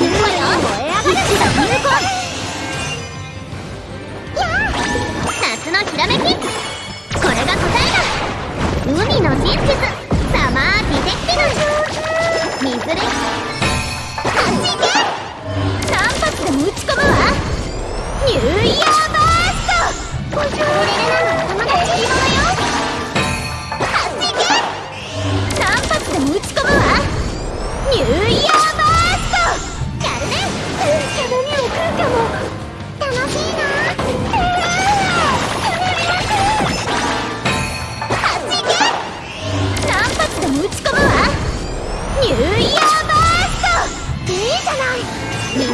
いるわよ燃え上がる日の有効夏のひらめき。これが答えだ。海の真実サマーディテクティブ。水れこっち行け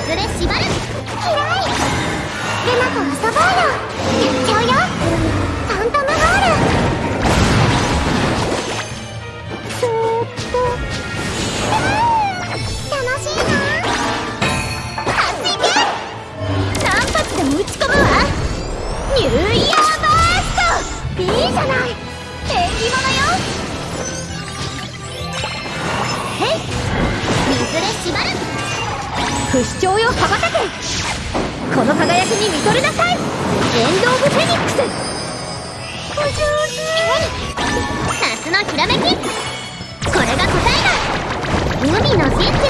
水で縛る。嫌い不死鳥よ羽ばたけ。この輝きに見とれなさい。エンド・オブ・フェニックス。お上手。夏のひらめき。これが答えだ。海の真実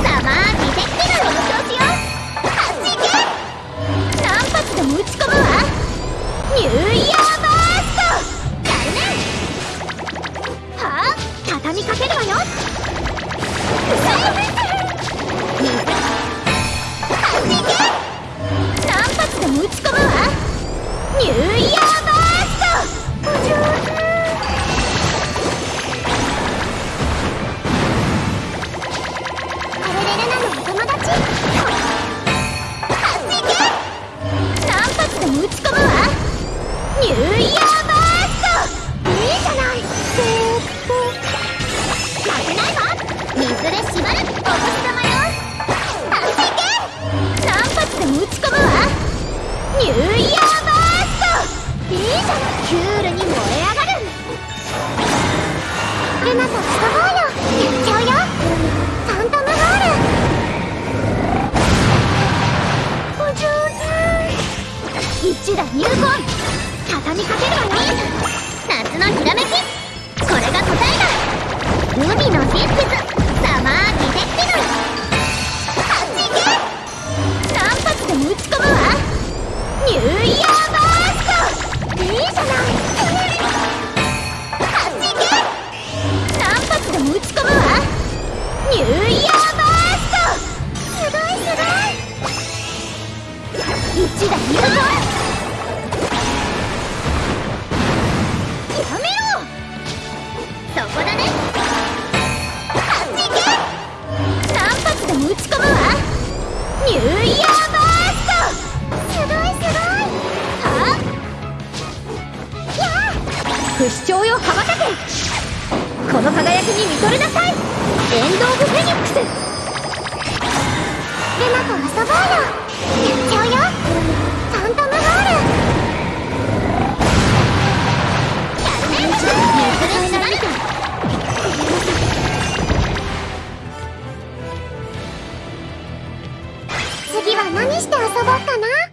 サマーディテクティブ。の調子よあっち行け何発でも打ち込むわ。ニューイヤーバースト。やるね。はあ？畳みかけるわよ。何ルナと遊ぼうよやっちゃうよファントムホールお上手一打入魂畳みかけるわよ夏のひらめきこれが答えだ。海の一打入魂やめろ。そこだねあっち行け何発でも打ち込むわ。ニューイヤーバースト。すごいすごい。はあやあ不死鳥よ。羽ばたけ。この輝きに見とれなさいエンド・オブ・フェニックス。ルナと遊ぼうよ。ばったな。